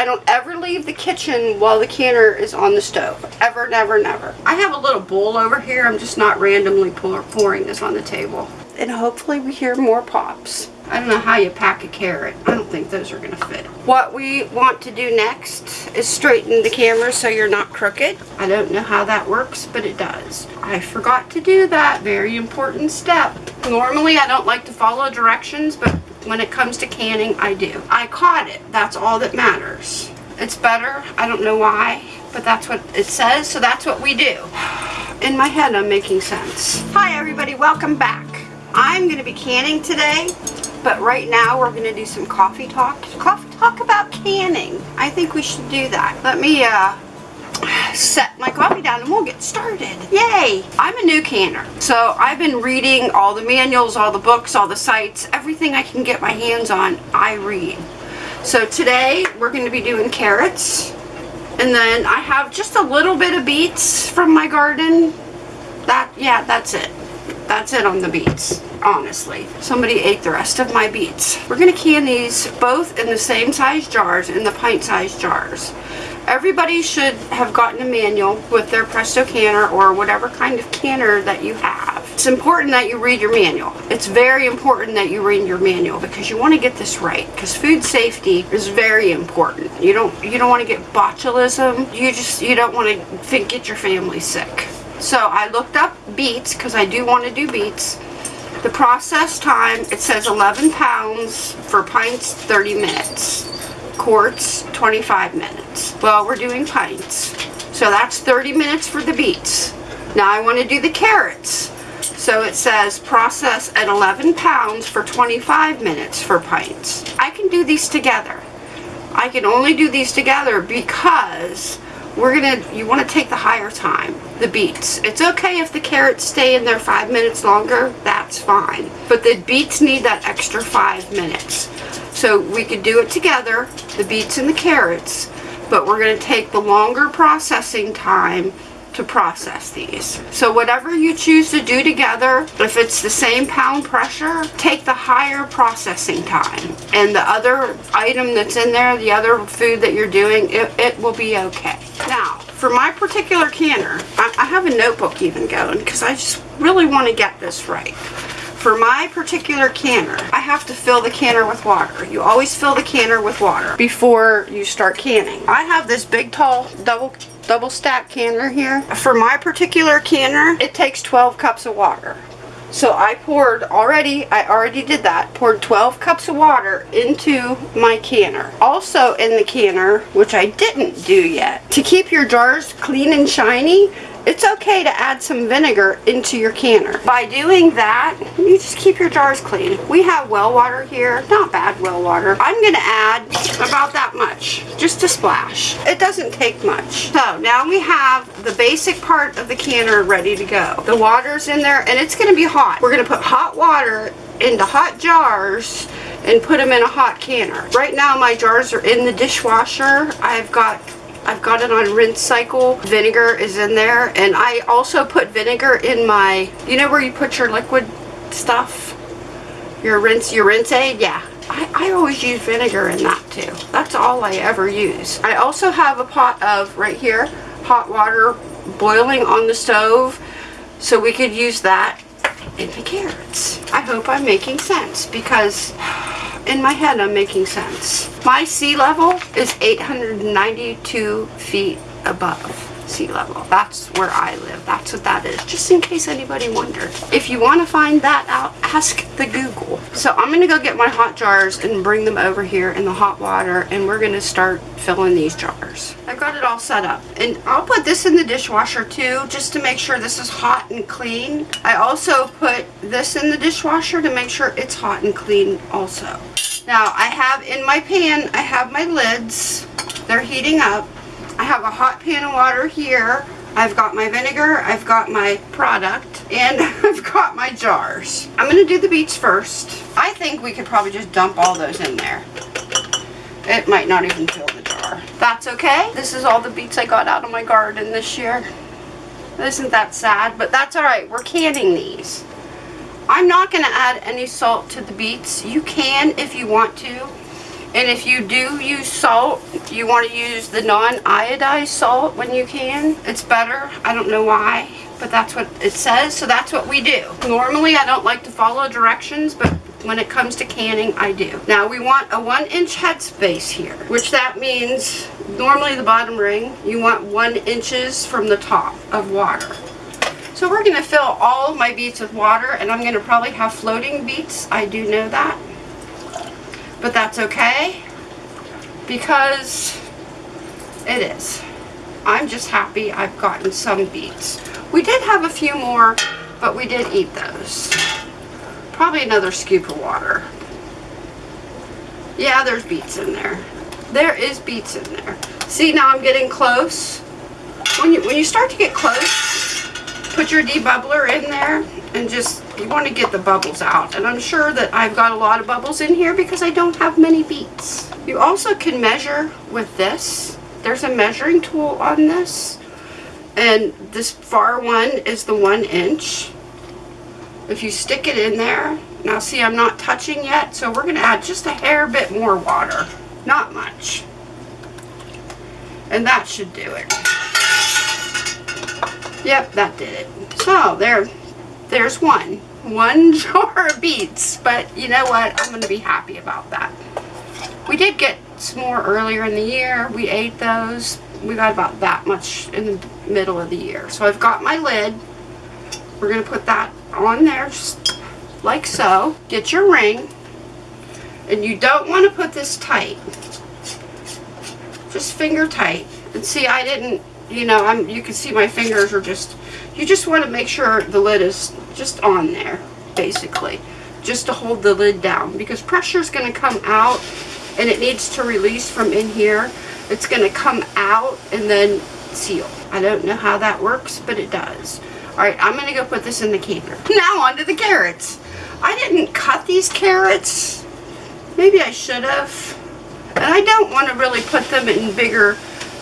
I don't ever leave the kitchen while the canner is on the stove. Ever, never, never. I have a little bowl over here. I'm just not randomly pour, pouring this on the table. And hopefully we hear more pops. I don't know how you pack a carrot. I don't think those are going to fit. What we want to do next is straighten the camera so you're not crooked. I don't know how that works, but it does. I forgot to do that. Very important step. Normally I don't like to follow directions, but when it comes to canning, I do. I caught it. That's all that matters. It's better. I don't know why, but that's what it says, so that's what we do. In my head, I'm making sense. Hi, everybody. Welcome back. I'm going to be canning today but right now we're going to do some coffee talk. Coffee talk about canning. I think we should do that. Let me uh, set my coffee down and we'll get started. Yay! I'm a new canner. So I've been reading all the manuals, all the books, all the sites, everything I can get my hands on, I read. So today we're going to be doing carrots. And then I have just a little bit of beets from my garden. That, yeah, that's it. That's it on the beets honestly. Somebody ate the rest of my beets. We're going to can these both in the same size jars, in the pint size jars. Everybody should have gotten a manual with their Presto canner or whatever kind of canner that you have. It's important that you read your manual. It's very important that you read your manual because you want to get this right because food safety is very important. You don't you don't want to get botulism. You just you don't want to think get your family sick. So I looked up beets because I do want to do beets the process time, it says 11 pounds for pints, 30 minutes. Quarts, 25 minutes. Well, we're doing pints. So that's 30 minutes for the beets. Now I want to do the carrots. So it says process at 11 pounds for 25 minutes for pints. I can do these together. I can only do these together because we're gonna, you wanna take the higher time, the beets. It's okay if the carrots stay in there five minutes longer, that's fine. But the beets need that extra five minutes. So we could do it together, the beets and the carrots, but we're gonna take the longer processing time to process these. So whatever you choose to do together, if it's the same pound pressure, take the higher processing time. And the other item that's in there, the other food that you're doing, it, it will be okay. Now, for my particular canner, I, I have a notebook even going because I just really want to get this right. For my particular canner, I have to fill the canner with water. You always fill the canner with water before you start canning. I have this big tall double double stack canner here. For my particular canner, it takes 12 cups of water. So I poured already, I already did that, poured 12 cups of water into my canner. Also in the canner, which I didn't do yet, to keep your jars clean and shiny, it's okay to add some vinegar into your canner. By doing that, you just keep your jars clean. We have well water here, not bad well water. I'm gonna add about that much, just a splash. It doesn't take much. So now we have the basic part of the canner ready to go. The water's in there and it's gonna be hot. We're gonna put hot water into hot jars and put them in a hot canner. Right now my jars are in the dishwasher. I've got I've got it on rinse cycle. Vinegar is in there. And I also put vinegar in my, you know where you put your liquid stuff? Your rinse, your rinse aid? Yeah. I, I always use vinegar in that too. That's all I ever use. I also have a pot of, right here, hot water boiling on the stove. So we could use that in the carrots. I hope I'm making sense because in my head I'm making sense. My sea level is 892 feet above sea level. That's where I live. That's what that is. Just in case anybody wondered. If you want to find that out, ask the Google. So I'm going to go get my hot jars and bring them over here in the hot water and we're going to start filling these jars. I've got it all set up. And I'll put this in the dishwasher too, just to make sure this is hot and clean. I also put this in the dishwasher to make sure it's hot and clean also. Now I have in my pan, I have my lids. They're heating up. I have a hot pan of water here. I've got my vinegar, I've got my product, and I've got my jars. I'm going to do the beets first. I think we could probably just dump all those in there. It might not even fill the jar. That's okay. This is all the beets I got out of my garden this year. Isn't that sad? But that's alright. We're canning these. I'm not going to add any salt to the beets. You can if you want to. And if you do use salt, you want to use the non-iodized salt when you can. It's better. I don't know why, but that's what it says, so that's what we do. Normally, I don't like to follow directions, but when it comes to canning, I do. Now, we want a one inch headspace here, which that means normally the bottom ring, you want one inches from the top of water. So we're going to fill all my beets with water, and I'm going to probably have floating beets. I do know that. But that's okay, because it is. I'm just happy I've gotten some beets. We did have a few more, but we did eat those. Probably another scoop of water. Yeah, there's beets in there. There is beets in there. See, now I'm getting close. When you, when you start to get close, put your debubbler in there and just, you want to get the bubbles out. And I'm sure that I've got a lot of bubbles in here because I don't have many beets. You also can measure with this. There's a measuring tool on this. And this far one is the one inch if you stick it in there, now see I'm not touching yet, so we're going to add just a hair bit more water. Not much. And that should do it. Yep, that did it. So there, there's one. One jar of beets, but you know what? I'm going to be happy about that. We did get some more earlier in the year. We ate those. We got about that much in the middle of the year. So I've got my lid. We're going to put that on there just like so. Get your ring. And you don't want to put this tight. Just finger tight. And see, I didn't, you know, I'm. you can see my fingers are just, you just want to make sure the lid is just on there, basically. Just to hold the lid down. Because pressure is going to come out and it needs to release from in here. It's going to come out and then seal. I don't know how that works, but it does. Alright, I'm going to go put this in the canner. Now onto the carrots. I didn't cut these carrots. Maybe I should have. And I don't want to really put them in bigger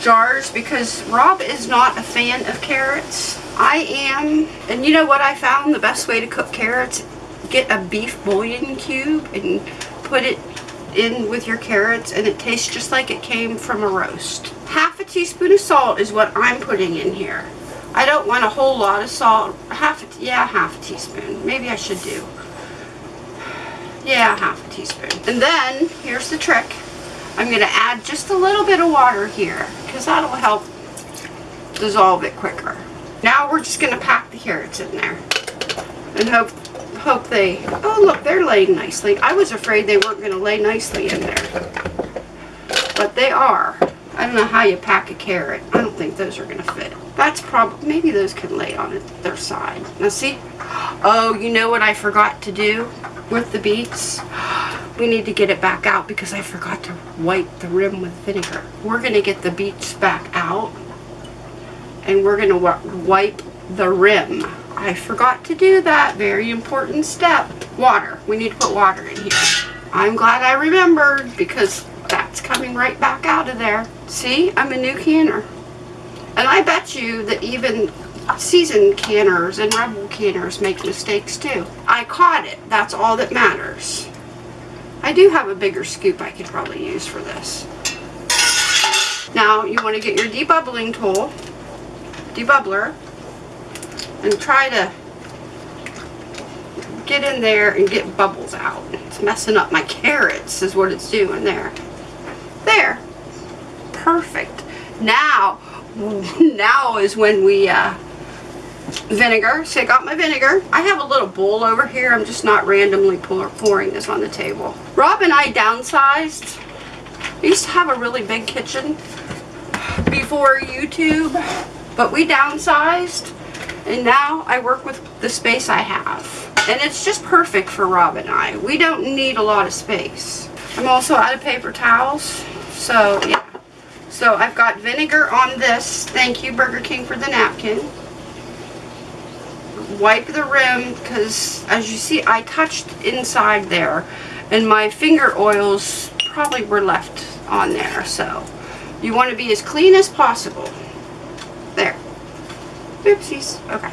jars because Rob is not a fan of carrots. I am. And you know what I found? The best way to cook carrots? Get a beef bouillon cube and put it in with your carrots and it tastes just like it came from a roast. Half a teaspoon of salt is what I'm putting in here. I don't want a whole lot of salt. Half, a, yeah, half a teaspoon. Maybe I should do. Yeah, half a teaspoon. And then, here's the trick. I'm going to add just a little bit of water here because that'll help dissolve it quicker. Now we're just going to pack the carrots in there and hope hope they, oh look, they're laying nicely. I was afraid they weren't going to lay nicely in there. But they are. I don't know how you pack a carrot. I don't think those are going to fit. That's probably, maybe those can lay on it, their side. Now see? Oh, you know what I forgot to do with the beets? We need to get it back out because I forgot to wipe the rim with vinegar. We're going to get the beets back out and we're going to wipe the rim. I forgot to do that. Very important step. Water. We need to put water in here. I'm glad I remembered because that's coming right back out of there. See, I'm a new canner. And I bet you that even seasoned canners and rebel canners make mistakes too. I caught it. That's all that matters. I do have a bigger scoop I could probably use for this. Now you want to get your debubbling tool, debubbler, and try to get in there and get bubbles out. It's messing up my carrots is what it's doing there. There. Perfect. Now, now is when we, uh, vinegar. So I got my vinegar. I have a little bowl over here. I'm just not randomly pour, pouring this on the table. Rob and I downsized. We used to have a really big kitchen before YouTube, but we downsized and now I work with the space I have. And it's just perfect for Rob and I. We don't need a lot of space. I'm also out of paper towels. So, yeah. So, I've got vinegar on this. Thank you, Burger King, for the napkin. Wipe the rim, because as you see, I touched inside there. And my finger oils probably were left on there. So, you want to be as clean as possible. There. Oopsies. Okay.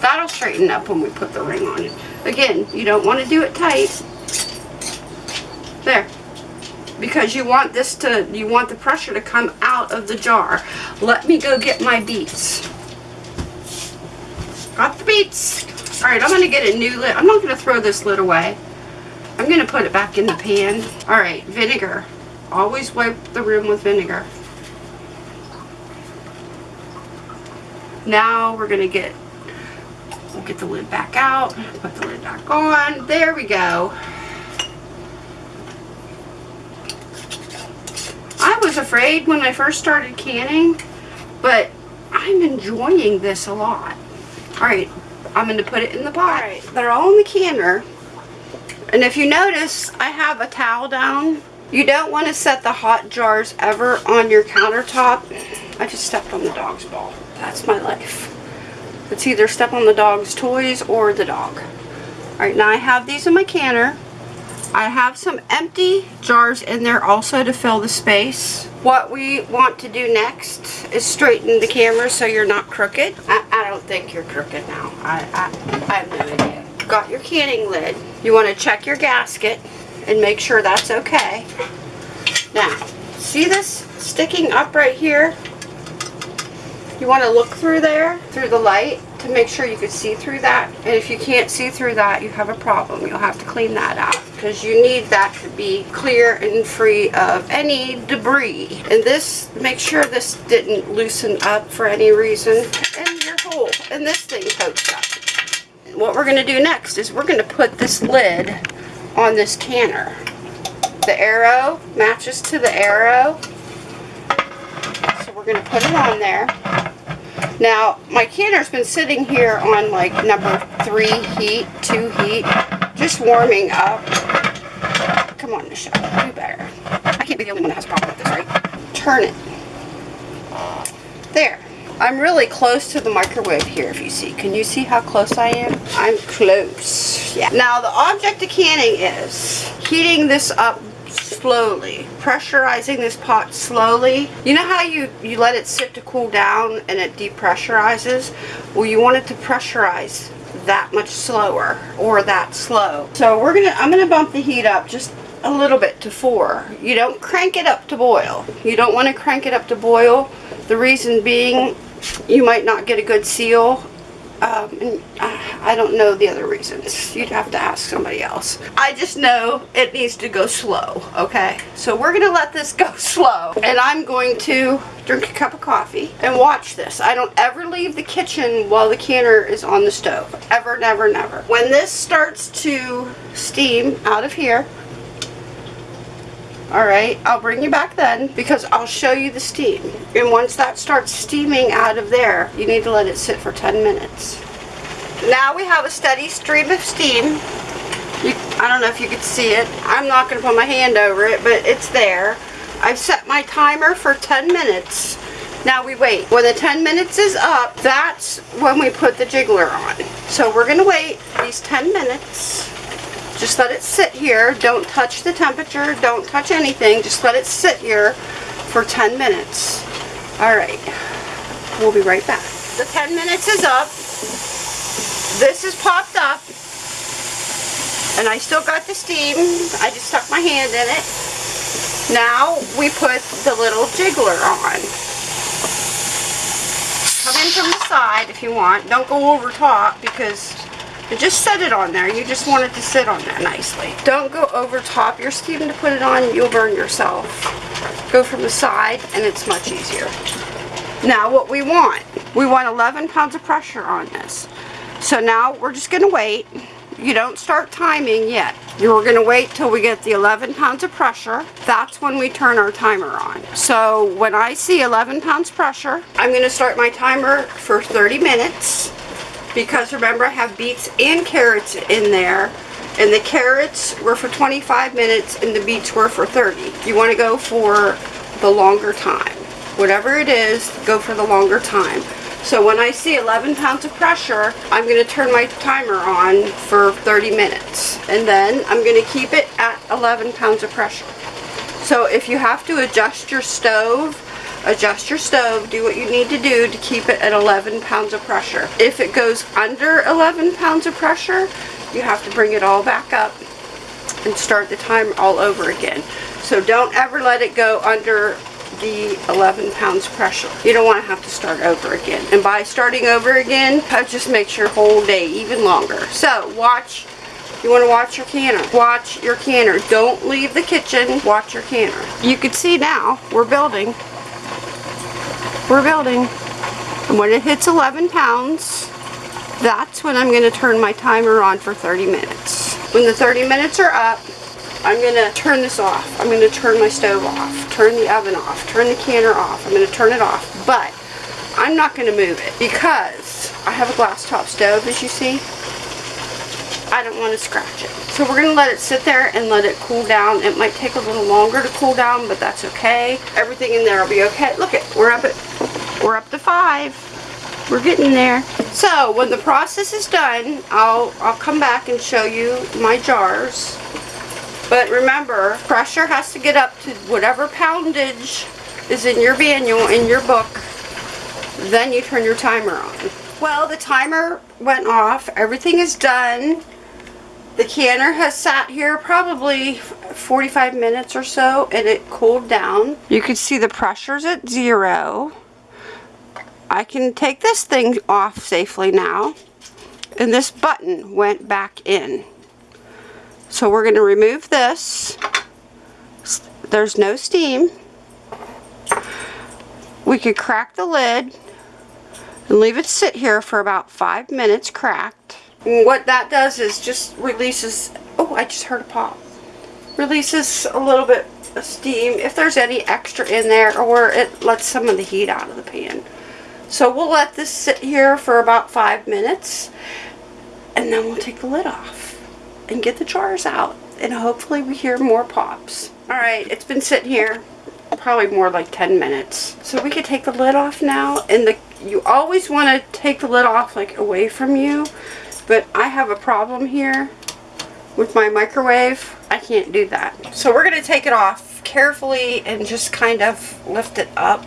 That'll straighten up when we put the ring on it. Again, you don't want to do it tight. There. because you want this to, you want the pressure to come out of the jar. Let me go get my beets. Got the beets. All right, I'm gonna get a new lid. I'm not gonna throw this lid away. I'm gonna put it back in the pan. All right, vinegar. Always wipe the room with vinegar. Now we're gonna get, we'll get the lid back out, put the lid back on. There we go. I was afraid when I first started canning, but I'm enjoying this a lot. All right, I'm gonna put it in the pot. All right, they're all in the canner. And if you notice, I have a towel down. You don't want to set the hot jars ever on your countertop. I just stepped on the dog's ball. That's my life. It's either step on the dog's toys or the dog. Alright, now I have these in my canner. I have some empty jars in there also to fill the space. What we want to do next is straighten the camera so you're not crooked. I, I don't think you're crooked now. I, I, I have no idea. Got your canning lid. You want to check your gasket and make sure that's okay. Now, see this sticking up right here? You want to look through there, through the light, to make sure you can see through that. And if you can't see through that, you have a problem. You'll have to clean that out because you need that to be clear and free of any debris. And this, make sure this didn't loosen up for any reason. And your hole, and this thing pokes up. What we're going to do next is we're going to put this lid on this canner. The arrow matches to the arrow. So we're going to put it on there. Now, my canner's been sitting here on like number three heat, two heat, just warming up. Come on, Michelle, do better. I can't be the only one that has a problem with this, right? Turn it. There. I'm really close to the microwave here, if you see. Can you see how close I am? I'm close. Yeah. Now, the object of canning is heating this up slowly, pressurizing this pot slowly. You know how you, you let it sit to cool down and it depressurizes? Well, you want it to pressurize that much slower or that slow. So we're gonna, I'm gonna bump the heat up just a little bit to four. You don't crank it up to boil. You don't want to crank it up to boil. The reason being you might not get a good seal. Um, and I don't know the other reasons. You'd have to ask somebody else. I just know it needs to go slow, okay? So we're going to let this go slow. And I'm going to drink a cup of coffee and watch this. I don't ever leave the kitchen while the canner is on the stove. Ever, never, never. When this starts to steam out of here, Alright, I'll bring you back then because I'll show you the steam. And once that starts steaming out of there, you need to let it sit for 10 minutes. Now we have a steady stream of steam. You, I don't know if you could see it. I'm not going to put my hand over it, but it's there. I've set my timer for 10 minutes. Now we wait. When the 10 minutes is up, that's when we put the jiggler on. So we're going to wait these 10 minutes. Just let it sit here. Don't touch the temperature. Don't touch anything. Just let it sit here for 10 minutes. All right. We'll be right back. The 10 minutes is up. This is popped up. And I still got the steam. I just stuck my hand in it. Now we put the little jiggler on. Come in from the side if you want. Don't go over top because just set it on there. You just want it to sit on there nicely. Don't go over top your steam to put it on. You'll burn yourself. Go from the side and it's much easier. Now what we want, we want 11 pounds of pressure on this. So now we're just going to wait. You don't start timing yet. You're going to wait till we get the 11 pounds of pressure. That's when we turn our timer on. So when I see 11 pounds pressure, I'm going to start my timer for 30 minutes because remember I have beets and carrots in there and the carrots were for 25 minutes and the beets were for 30. You want to go for the longer time. Whatever it is, go for the longer time. So when I see 11 pounds of pressure, I'm going to turn my timer on for 30 minutes. And then I'm going to keep it at 11 pounds of pressure. So if you have to adjust your stove adjust your stove, do what you need to do to keep it at 11 pounds of pressure. If it goes under 11 pounds of pressure, you have to bring it all back up and start the time all over again. So don't ever let it go under the 11 pounds pressure. You don't want to have to start over again. And by starting over again, that just makes your whole day even longer. So watch, you want to watch your canner. Watch your canner. Don't leave the kitchen. Watch your canner. You can see now, we're building. We're building. And when it hits 11 pounds, that's when I'm going to turn my timer on for 30 minutes. When the 30 minutes are up, I'm going to turn this off. I'm going to turn my stove off, turn the oven off, turn the canner off. I'm going to turn it off, but I'm not going to move it because I have a glass top stove, as you see. I don't want to scratch it. So we're going to let it sit there and let it cool down. It might take a little longer to cool down, but that's okay. Everything in there will be okay. Look it, we're up at, we're up to five. We're getting there. So when the process is done, I'll, I'll come back and show you my jars but remember, pressure has to get up to whatever poundage is in your manual, in your book. Then you turn your timer on. Well, the timer went off. Everything is done. The canner has sat here probably 45 minutes or so and it cooled down. You can see the pressure's at zero. I can take this thing off safely now. And this button went back in. So we're going to remove this. There's no steam. We could crack the lid and leave it sit here for about five minutes cracked. And what that does is just releases, oh I just heard a pop, releases a little bit of steam if there's any extra in there or it lets some of the heat out of the pan. So we'll let this sit here for about five minutes and then we'll take the lid off and get the jars out and hopefully we hear more pops. Alright, it's been sitting here probably more like 10 minutes. So we could take the lid off now and the you always want to take the lid off like away from you but I have a problem here with my microwave. I can't do that. So we're going to take it off carefully and just kind of lift it up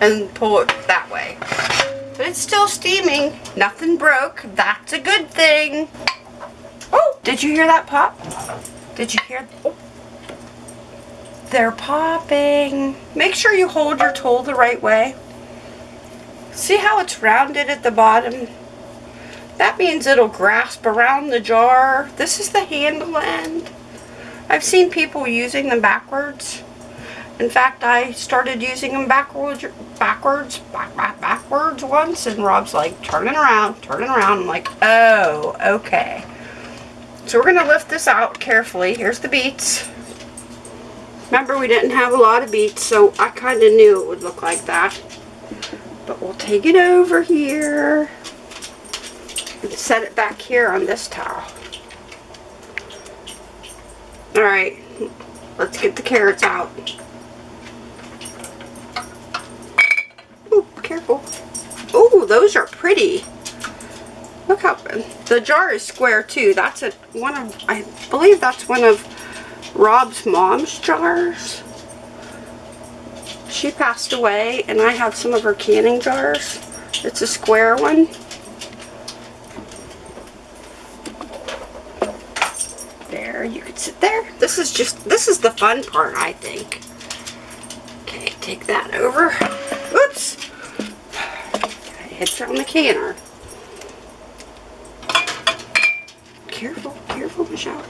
and pull it that way but it's still steaming. Nothing broke. That's a good thing. Oh, did you hear that pop? Did you hear? Oh. They're popping. Make sure you hold your tool the right way. See how it's rounded at the bottom? That means it'll grasp around the jar. This is the handle end. I've seen people using them backwards. In fact, I started using them backwards, backwards, back, back, backwards once, and Rob's like, turning around, turning around. I'm like, oh, okay. So we're going to lift this out carefully. Here's the beets. Remember, we didn't have a lot of beets, so I kind of knew it would look like that. But we'll take it over here and set it back here on this towel. Alright, let's get the carrots out. Careful. Oh, those are pretty. Look how, the jar is square too. That's a, one of, I believe that's one of Rob's mom's jars. She passed away and I have some of her canning jars. It's a square one. There, you could sit there. This is just, this is the fun part, I think. Okay, take that over. Oops hits on the canner. Careful, careful, Michelle.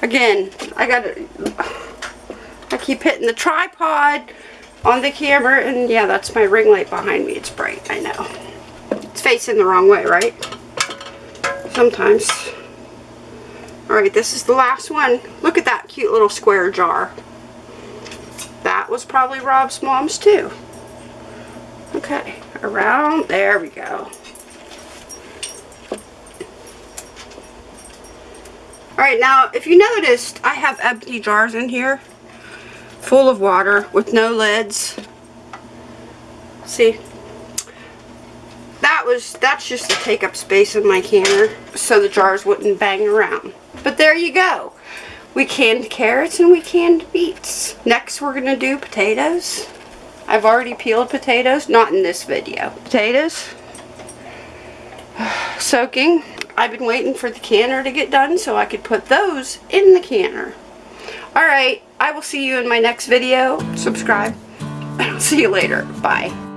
Again, I gotta, I keep hitting the tripod on the camera, and yeah, that's my ring light behind me. It's bright, I know. It's facing the wrong way, right? Sometimes. Alright, this is the last one. Look at that cute little square jar. Was probably Rob's mom's too. Okay, around, there we go. Alright, now if you noticed, I have empty jars in here full of water with no lids. See? That was, that's just to take up space in my canner so the jars wouldn't bang around. But there you go. We canned carrots and we canned beets. Next we're going to do potatoes. I've already peeled potatoes, not in this video. Potatoes. soaking. I've been waiting for the canner to get done so I could put those in the canner. Alright, I will see you in my next video. Subscribe. I'll see you later. Bye.